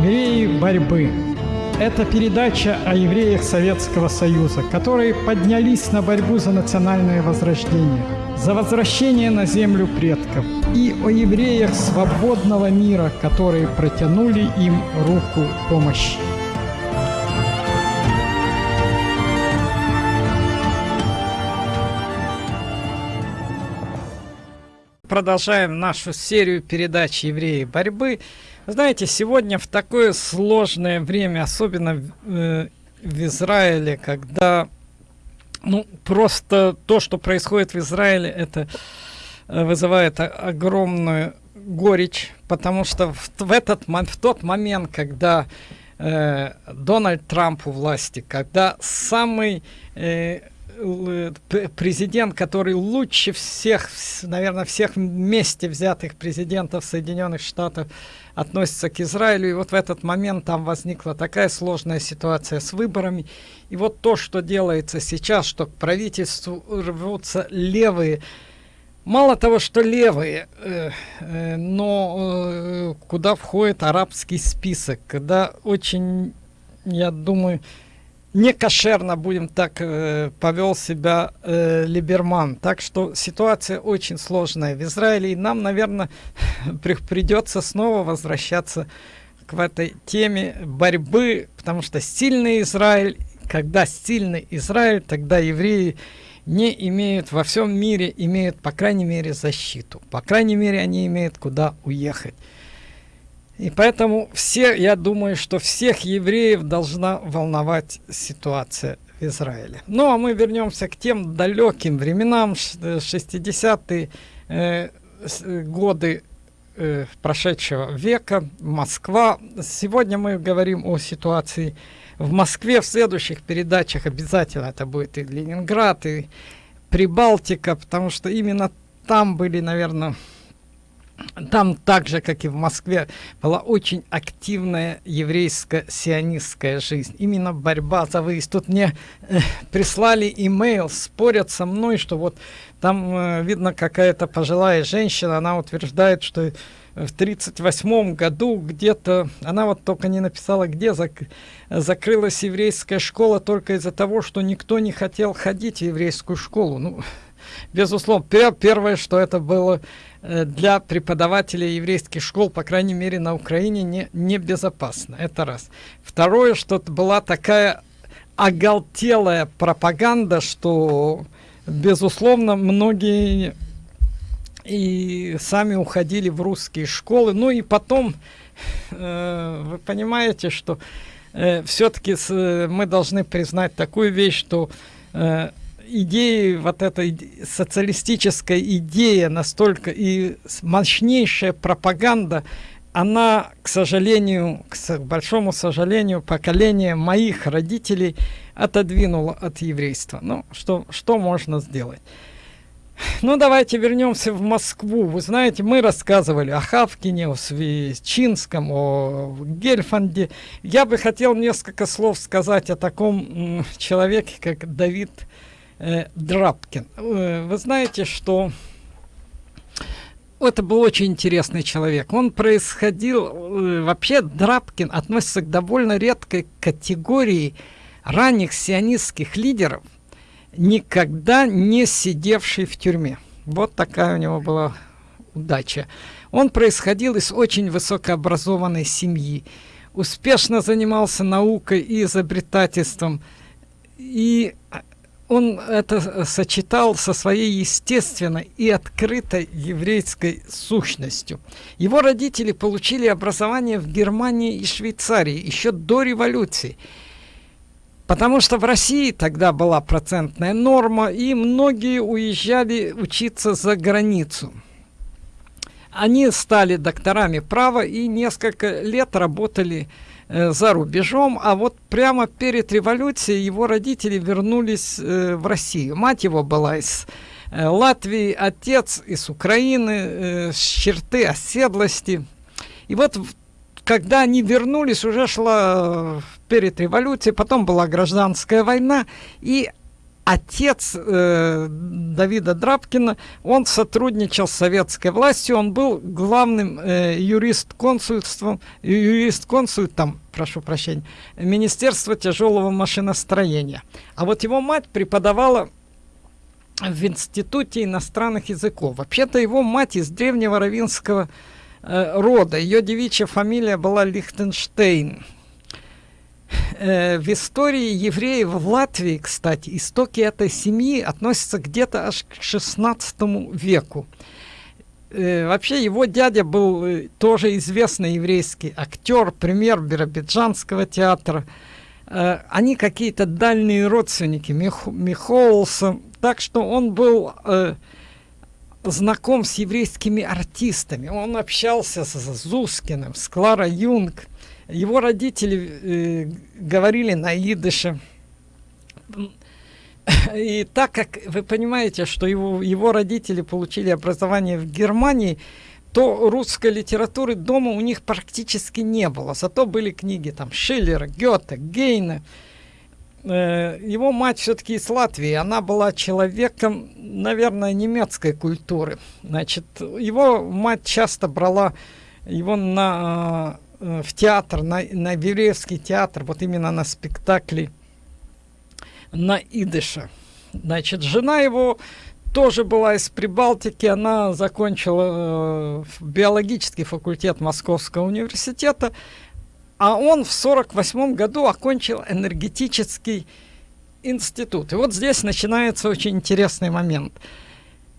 Евреи борьбы. Это передача о евреях Советского Союза, которые поднялись на борьбу за национальное возрождение, за возвращение на землю предков и о евреях свободного мира, которые протянули им руку помощи. продолжаем нашу серию передач «Евреи борьбы». Знаете, сегодня в такое сложное время, особенно э, в Израиле, когда ну, просто то, что происходит в Израиле, это э, вызывает огромную горечь, потому что в, в, этот, в тот момент, когда э, Дональд Трамп у власти, когда самый э, президент, который лучше всех, наверное, всех вместе взятых президентов Соединенных Штатов относится к Израилю. И вот в этот момент там возникла такая сложная ситуация с выборами. И вот то, что делается сейчас, что к правительству рвутся левые, мало того, что левые, э, э, но э, куда входит арабский список, когда очень, я думаю, не кошерно, будем так, э, повел себя э, Либерман. Так что ситуация очень сложная в Израиле, и нам, наверное, при, придется снова возвращаться к этой теме борьбы, потому что сильный Израиль, когда сильный Израиль, тогда евреи не имеют во всем мире, имеют, по крайней мере, защиту. По крайней мере, они имеют куда уехать. И поэтому все, я думаю, что всех евреев должна волновать ситуация в Израиле. Ну, а мы вернемся к тем далеким временам, 60-е э, э, годы э, прошедшего века, Москва. Сегодня мы говорим о ситуации в Москве. В следующих передачах обязательно это будет и Ленинград, и Прибалтика, потому что именно там были, наверное, там так же, как и в Москве, была очень активная еврейско-сионистская жизнь. Именно борьба за выезд. Тут мне э, прислали имейл, спорят со мной, что вот там э, видно какая-то пожилая женщина, она утверждает, что в 1938 году где-то, она вот только не написала, где зак закрылась еврейская школа только из-за того, что никто не хотел ходить в еврейскую школу. Ну, безусловно, первое, что это было для преподавателей еврейских школ, по крайней мере на Украине, не, не безопасно. Это раз. Второе, что была такая оголтелая пропаганда, что, безусловно, многие и сами уходили в русские школы. Ну и потом, э, вы понимаете, что э, все-таки мы должны признать такую вещь, что э, идеи, вот эта социалистическая идея настолько и мощнейшая пропаганда, она, к сожалению, к большому сожалению, поколение моих родителей отодвинуло от еврейства. Ну, что, что можно сделать? Ну, давайте вернемся в Москву. Вы знаете, мы рассказывали о Хавкине, о Свечинском, о Гельфанде. Я бы хотел несколько слов сказать о таком человеке, как Давид э, Драпкин. Э, вы знаете, что это был очень интересный человек. Он происходил, э, вообще Драпкин относится к довольно редкой категории ранних сионистских лидеров, никогда не сидевший в тюрьме. Вот такая у него была удача. Он происходил из очень высокообразованной семьи, успешно занимался наукой и изобретательством, и он это сочетал со своей естественной и открытой еврейской сущностью. Его родители получили образование в Германии и Швейцарии еще до революции. Потому что в России тогда была процентная норма, и многие уезжали учиться за границу. Они стали докторами права и несколько лет работали Э, за рубежом, а вот прямо перед революцией его родители вернулись э, в Россию. Мать его была из э, Латвии, отец из Украины, с черты оседлости. И вот когда они вернулись, уже шла перед революцией, потом была гражданская война, и отец э, Давида Драбкина, он сотрудничал с советской властью, он был главным э, юрист-консульством, юрист-консультом, прошу прощения, Министерства тяжелого машиностроения. А вот его мать преподавала в Институте иностранных языков. Вообще-то его мать из древнего равинского э, рода. Ее девичья фамилия была Лихтенштейн. Э, в истории евреев в Латвии, кстати, истоки этой семьи относятся где-то аж к 16 веку. Э, вообще его дядя был э, тоже известный еврейский актер, премьер Биробиджанского театра. Они какие-то дальние родственники Мих, Михолса, так что он был знаком с еврейскими артистами. Он общался с, Зускиным, с Кларой Юнг. Его родители э, говорили на идыше. И так как вы понимаете, что его, его родители получили образование в Германии, то русской литературы дома у них практически не было. Зато были книги там Шиллера, Гёте, Гейна. Э, его мать все-таки из Латвии, она была человеком, наверное, немецкой культуры. Значит, его мать часто брала его на, э, в театр, на, на еврейский театр, вот именно на спектакли на идыше. Значит, жена его тоже была из Прибалтики, она закончила э, биологический факультет Московского университета, а он в 48 году окончил энергетический институт. И вот здесь начинается очень интересный момент.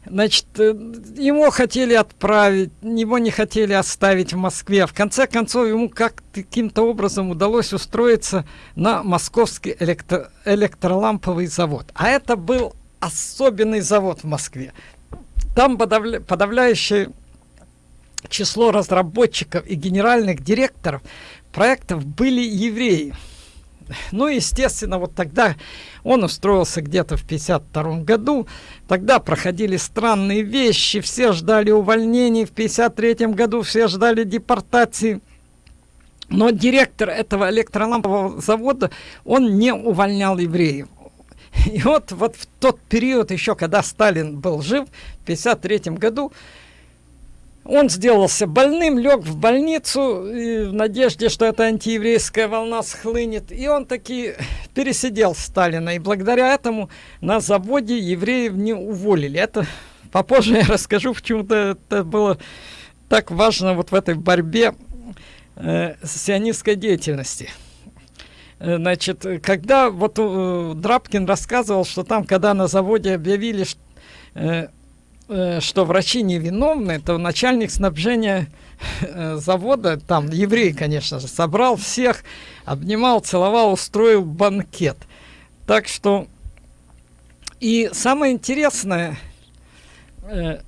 Значит, э, его хотели отправить, его не хотели оставить в Москве. В конце концов, ему как каким-то образом удалось устроиться на московский электро электроламповый завод. А это был особенный завод в Москве. Там подавля подавляющее число разработчиков и генеральных директоров проектов были евреи. Ну, естественно, вот тогда он устроился где-то в 52 году. Тогда проходили странные вещи, все ждали увольнений. В 53 году все ждали депортации. Но директор этого электролампового завода, он не увольнял евреев. И вот, вот в тот период, еще когда Сталин был жив, в 53 году, он сделался больным, лег в больницу в надежде, что эта антиеврейская волна схлынет. И он таки пересидел Сталина. И благодаря этому на заводе евреев не уволили. Это попозже я расскажу, почему-то это было так важно вот в этой борьбе э, сионистской деятельности. Э, значит, когда вот э, Драбкин рассказывал, что там, когда на заводе объявили, что, э, что врачи невиновны, то начальник снабжения э, завода, там еврей, конечно же, собрал всех, обнимал, целовал, устроил банкет. Так что и самое интересное, э,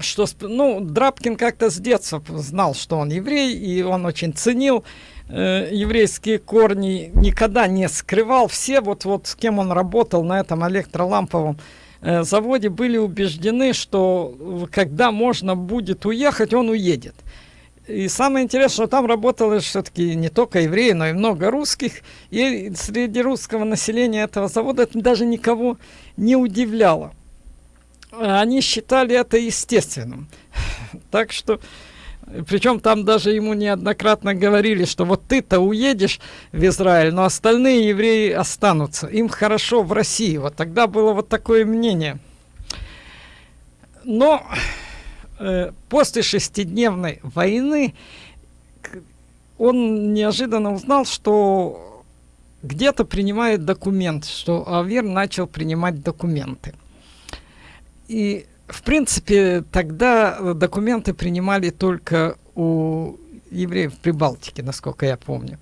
что ну, Драбкин как-то с детства знал, что он еврей, и он очень ценил э, еврейские корни, никогда не скрывал. Все вот, вот с кем он работал на этом электроламповом Э, заводе были убеждены, что когда можно будет уехать, он уедет. И самое интересное, что там работало все-таки не только евреи, но и много русских. И среди русского населения этого завода это даже никого не удивляло. Они считали это естественным. Так что причем там даже ему неоднократно говорили, что вот ты-то уедешь в Израиль, но остальные евреи останутся. Им хорошо в России. Вот тогда было вот такое мнение. Но э, после шестидневной войны он неожиданно узнал, что где-то принимает документ, что Авер начал принимать документы. И в принципе, тогда э, документы принимали только у евреев в Прибалтике, насколько я помню.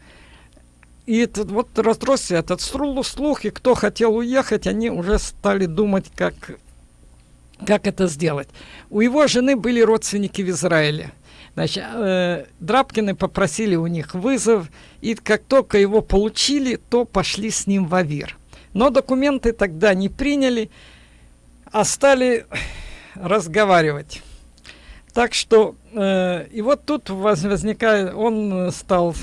И этот, вот разросся этот слух, и кто хотел уехать, они уже стали думать, как, как это сделать. У его жены были родственники в Израиле. Значит, э, Драбкины попросили у них вызов, и как только его получили, то пошли с ним в Авир. Но документы тогда не приняли, а стали разговаривать. Так что, э, и вот тут возникает, он стал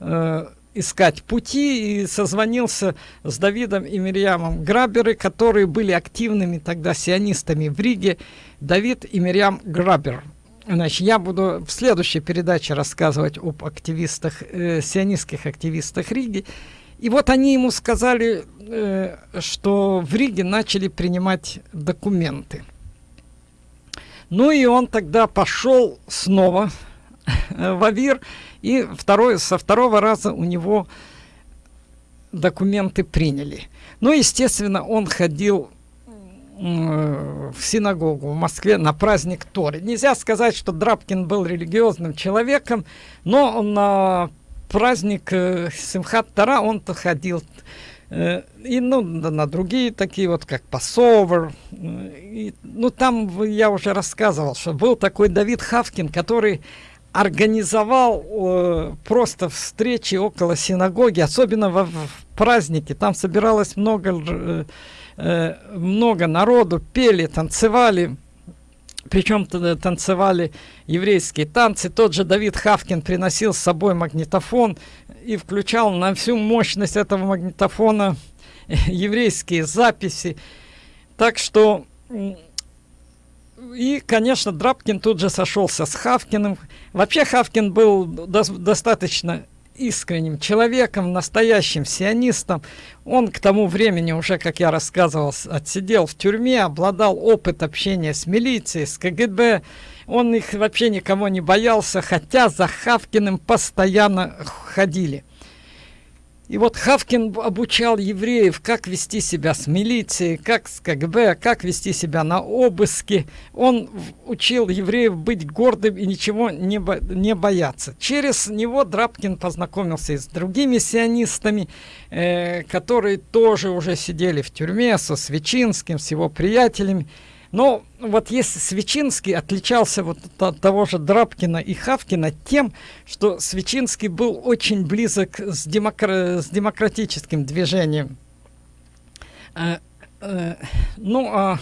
э, искать пути и созвонился с Давидом и Мирьямом Граберы, которые были активными тогда сионистами в Риге. Давид и Мирьям Грабер. Значит, я буду в следующей передаче рассказывать об активистах, э, сионистских активистах Риги. И вот они ему сказали, э, что в Риге начали принимать документы. Ну и он тогда пошел снова в Авир, и второй, со второго раза у него документы приняли. Ну, естественно, он ходил в синагогу в Москве на праздник Торы. Нельзя сказать, что Драбкин был религиозным человеком, но на праздник э, Симхат Тара он-то ходил. Э, и ну, на другие такие вот, как Пасовер. И, ну, там я уже рассказывал, что был такой Давид Хавкин, который организовал э, просто встречи около синагоги, особенно в, в праздники. Там собиралось много, э, э, много народу, пели, танцевали. Причем танцевали еврейские танцы. Тот же Давид Хавкин приносил с собой магнитофон и включал на всю мощность этого магнитофона еврейские записи. Так что и, конечно, Драбкин тут же сошелся с Хавкиным. Вообще Хавкин был до достаточно искренним человеком, настоящим сионистом. Он к тому времени уже, как я рассказывал, отсидел в тюрьме, обладал опыт общения с милицией, с КГБ. Он их вообще никого не боялся, хотя за Хавкиным постоянно ходили. И вот Хавкин обучал евреев, как вести себя с милицией, как с КГБ, как вести себя на обыске. Он учил евреев быть гордым и ничего не, бо не бояться. Через него Драбкин познакомился и с другими сионистами, э, которые тоже уже сидели в тюрьме, со Свечинским, с его приятелями. Но вот если Свечинский отличался вот от того же Драбкина и Хавкина тем, что Свечинский был очень близок с, демокра с демократическим движением. Э, э, ну, а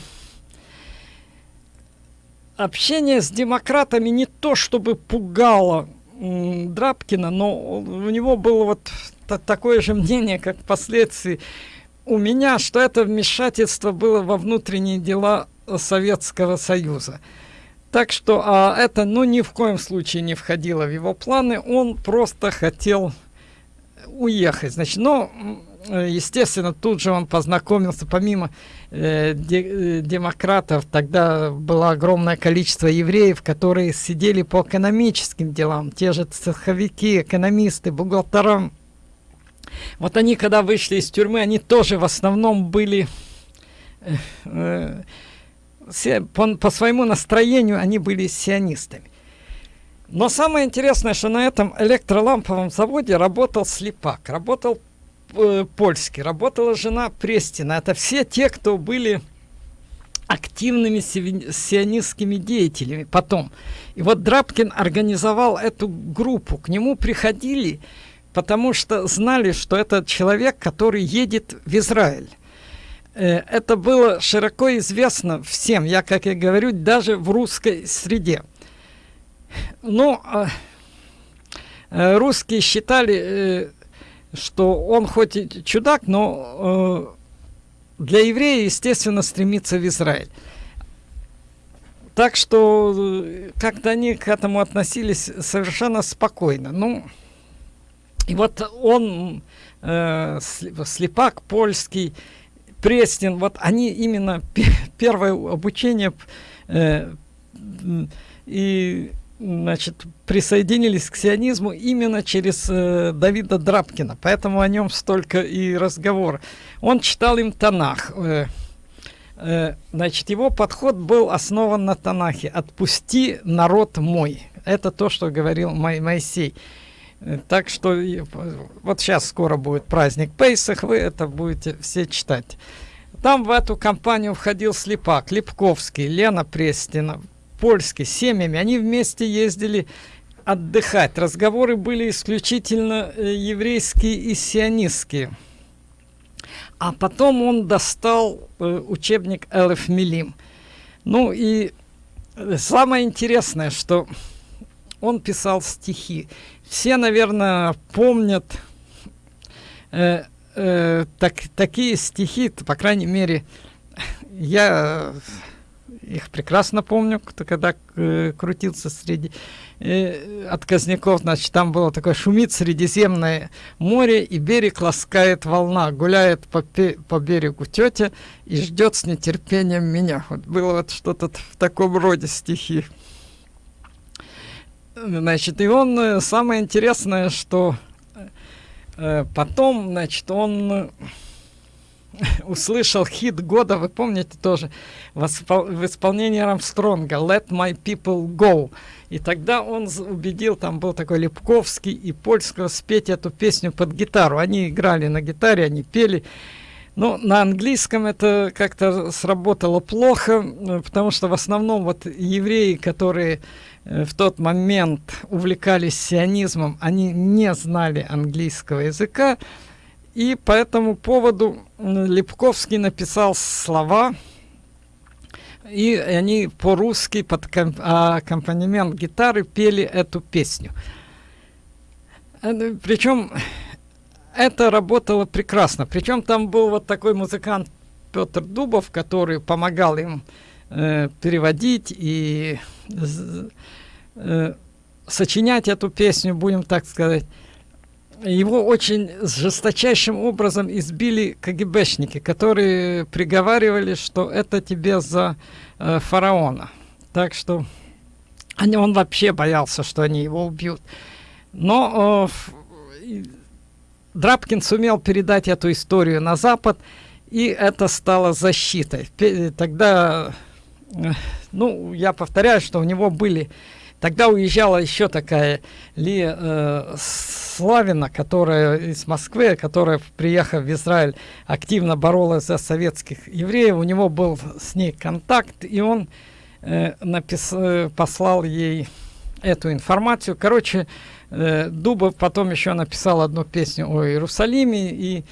общение с демократами не то чтобы пугало Драбкина, но у него было вот такое же мнение, как впоследствии у меня, что это вмешательство было во внутренние дела Советского Союза. Так что а, это ну, ни в коем случае не входило в его планы. Он просто хотел уехать. Значит, но, естественно, тут же он познакомился, помимо э, э, демократов, тогда было огромное количество евреев, которые сидели по экономическим делам, те же цеховики, экономисты, бухгалтера. Вот они, когда вышли из тюрьмы, они тоже в основном были... Э, э, по, по своему настроению они были сионистами. Но самое интересное, что на этом электроламповом заводе работал слепак, работал э, польский, работала жена Престина. Это все те, кто были активными сионистскими деятелями потом. И вот Драбкин организовал эту группу. К нему приходили, потому что знали, что это человек, который едет в Израиль. Э, это было широко известно всем, я, как и говорю, даже в русской среде. Ну, русские считали, э, что он хоть и чудак, но для еврея, естественно, стремится в Израиль. Так что как-то они к этому относились совершенно спокойно. Ну, и вот он, слепак польский, Престин, вот они именно первое обучение э, и значит, присоединились к сионизму именно через э, Давида Драбкина, поэтому о нем столько и разговор. Он читал им Танах. Э, э, значит, его подход был основан на Танахе. «Отпусти народ мой». Это то, что говорил Моисей. Так что вот сейчас скоро будет праздник Пейсах, вы это будете все читать. Там в эту компанию входил Слепак, Липковский, Лена Престина, Польский, семьями. Они вместе ездили отдыхать. Разговоры были исключительно э, еврейские и сионистские. А потом он достал э, учебник Элеф Милим. Ну и э, самое интересное, что он писал стихи. Все, наверное, помнят э, э, так, такие стихи, по крайней мере, я их прекрасно помню, когда э, крутился среди э, отказников, значит, там было такое «Шумит Средиземное море, и берег ласкает волна, гуляет по, по берегу тетя и ждет с нетерпением меня». Вот было вот что-то в таком роде стихи. Значит, и он, э, самое интересное, что э, потом, значит, он услышал хит года, вы помните тоже, в, исполнении Рамстронга «Let my people go». И тогда он убедил, там был такой Лепковский и Польского спеть эту песню под гитару. Они играли на гитаре, они пели. Но на английском это как-то сработало плохо, э, потому что в основном вот евреи, которые э, в тот момент увлекались сионизмом, они не знали английского языка, и по этому поводу Лепковский написал слова, и они по-русски под аккомпанемент гитары пели эту песню. Э, Причем это работало прекрасно. Причем там был вот такой музыкант Петр Дубов, который помогал им э, переводить и э, сочинять эту песню, будем так сказать его очень жесточайшим образом избили КГБшники, которые приговаривали, что это тебе за э, фараона. Так что они, он вообще боялся, что они его убьют. Но э, Драбкин сумел передать эту историю на Запад, и это стало защитой. Тогда, ну, я повторяю, что у него были Тогда уезжала еще такая Ли э, Славина, которая из Москвы, которая, приехав в Израиль, активно боролась за советских евреев. У него был с ней контакт, и он э, напис, э, послал ей эту информацию. Короче, э, Дубов потом еще написал одну песню о Иерусалиме, и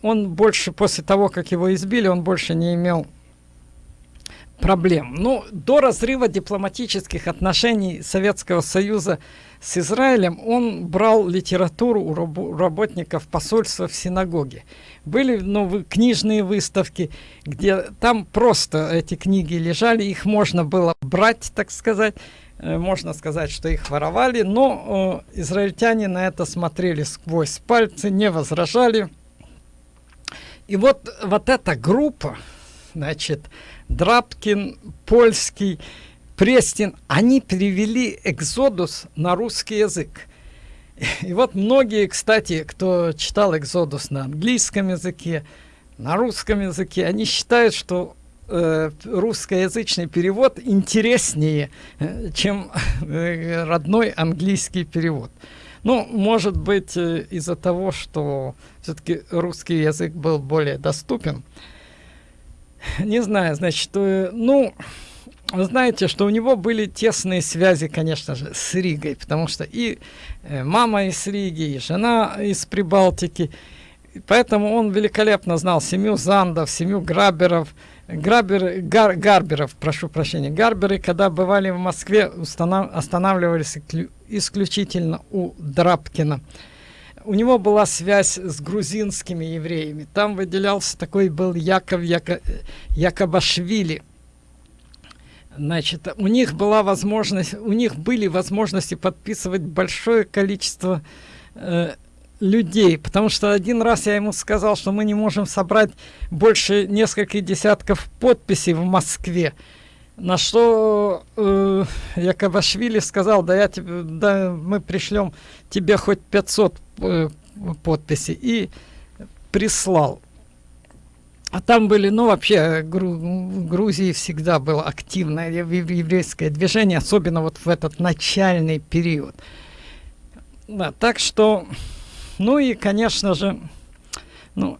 он больше, после того, как его избили, он больше не имел проблем. Ну, до разрыва дипломатических отношений Советского Союза с Израилем он брал литературу у раб работников посольства в синагоге. Были ну, книжные выставки, где там просто эти книги лежали, их можно было брать, так сказать, э, можно сказать, что их воровали, но э, израильтяне на это смотрели сквозь пальцы, не возражали. И вот, вот эта группа, значит, Драбкин, Польский, Престин, они перевели «Экзодус» на русский язык. И вот многие, кстати, кто читал «Экзодус» на английском языке, на русском языке, они считают, что э, русскоязычный перевод интереснее, э, чем э, родной английский перевод. Ну, может быть, э, из-за того, что все-таки русский язык был более доступен. Не знаю, значит, э, ну, знаете, что у него были тесные связи, конечно же, с Ригой, потому что и э, мама из Риги, и жена из Прибалтики, поэтому он великолепно знал семью Зандов, семью Граберов, Грабер, Гар, Гарберов, прошу прощения, Гарберы, когда бывали в Москве, останавливались исключительно у Драбкина у него была связь с грузинскими евреями. Там выделялся такой был Яков Яко, Якобашвили. Значит, у них была возможность, у них были возможности подписывать большое количество э, людей, потому что один раз я ему сказал, что мы не можем собрать больше нескольких десятков подписей в Москве. На что э, Якобашвили сказал, да, я тебе, да мы пришлем тебе хоть 500 э, подписей. И прислал. А там были, ну вообще, Гру Грузии всегда было активное еврейское движение, особенно вот в этот начальный период. Да, так что, ну и, конечно же, ну,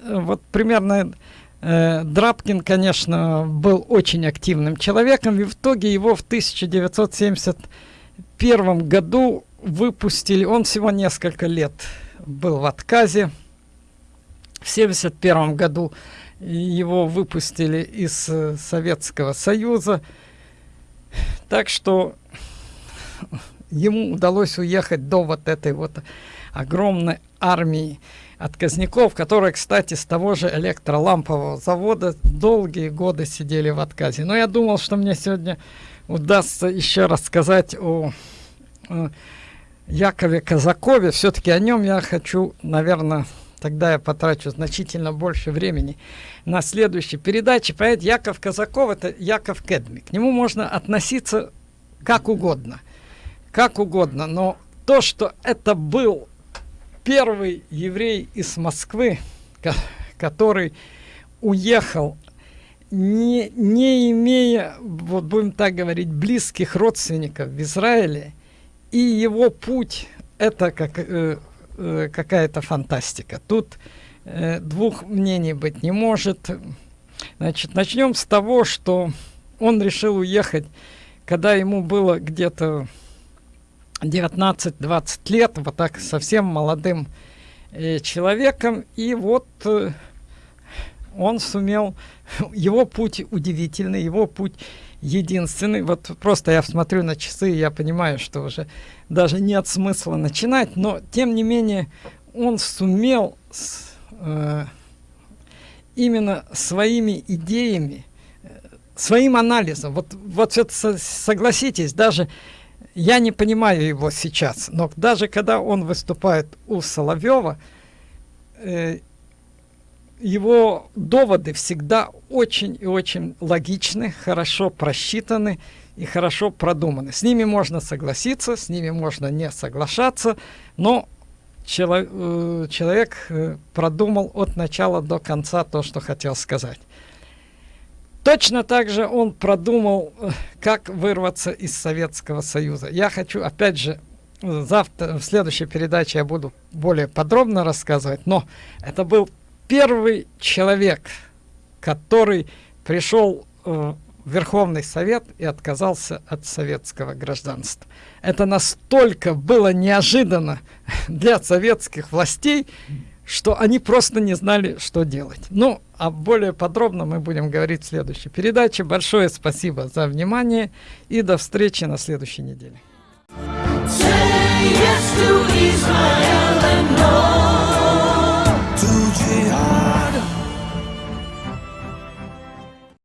э, вот примерно Драбкин, конечно, был очень активным человеком, и в итоге его в 1971 году выпустили, он всего несколько лет был в отказе. В 1971 году его выпустили из э, Советского Союза. Так что ему удалось уехать до вот этой вот огромной армии отказников, которые, кстати, с того же электролампового завода долгие годы сидели в отказе. Но я думал, что мне сегодня удастся еще рассказать о, о Якове Казакове. Все-таки о нем я хочу, наверное, тогда я потрачу значительно больше времени на следующей передаче. Поэт Яков Казаков – это Яков Кедми. К нему можно относиться как угодно. Как угодно. Но то, что это был первый еврей из Москвы, который уехал, не, не имея, вот будем так говорить, близких родственников в Израиле, и его путь – это как э, э, какая-то фантастика. Тут э, двух мнений быть не может. Значит, начнем с того, что он решил уехать, когда ему было где-то 19-20 лет, вот так совсем молодым э, человеком. И вот э, он сумел, его путь удивительный, его путь единственный. Вот просто я смотрю на часы, и я понимаю, что уже даже нет смысла начинать, но тем не менее он сумел с, э, именно своими идеями, э, своим анализом, вот, вот это согласитесь, даже я не понимаю его сейчас, но даже когда он выступает у Соловьева, э, его доводы всегда очень и очень логичны, хорошо просчитаны и хорошо продуманы. С ними можно согласиться, с ними можно не соглашаться, но чело, э, человек э, продумал от начала до конца то, что хотел сказать. Точно так же он продумал, э, как вырваться из Советского Союза. Я хочу, опять же, завтра, в следующей передаче я буду более подробно рассказывать, но это был первый человек, который пришел э, в Верховный Совет и отказался от советского гражданства. Это настолько было неожиданно для советских властей, что они просто не знали, что делать. Ну, а более подробно мы будем говорить в следующей передаче. Большое спасибо за внимание и до встречи на следующей неделе. Say yes to Israel and all.